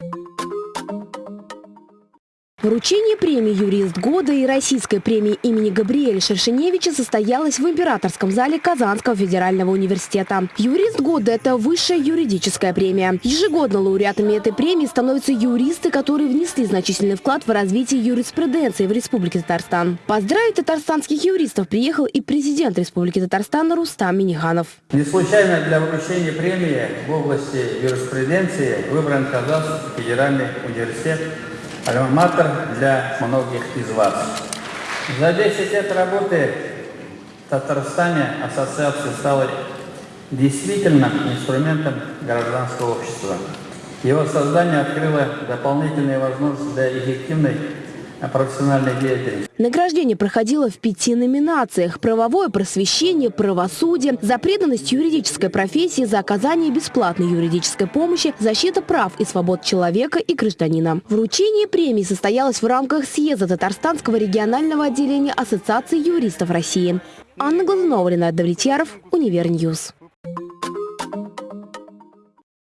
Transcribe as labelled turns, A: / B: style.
A: you Вручение премии «Юрист года» и российской премии имени Габриэля Шершеневича состоялось в Императорском зале Казанского федерального университета. «Юрист года» – это высшая юридическая премия. Ежегодно лауреатами этой премии становятся юристы, которые внесли значительный вклад в развитие юриспруденции в Республике Татарстан. Поздравить татарстанских юристов приехал и президент Республики Татарстан Рустам Миниханов.
B: Не случайно для вручения премии в области юриспруденции выбран Казанский федеральный университет альма-матер для многих из вас. За 10 лет работы в Татарстане ассоциация стала действительно инструментом гражданского общества. Его создание открыло дополнительные возможности для эффективной.
A: Награждение проходило в пяти номинациях. Правовое просвещение, правосудие, за преданность юридической профессии, за оказание бесплатной юридической помощи, защита прав и свобод человека и гражданина. Вручение премии состоялось в рамках съезда Татарстанского регионального отделения Ассоциации юристов России. Анна Глазунова, Ренат Давлетьяров, Универньюз.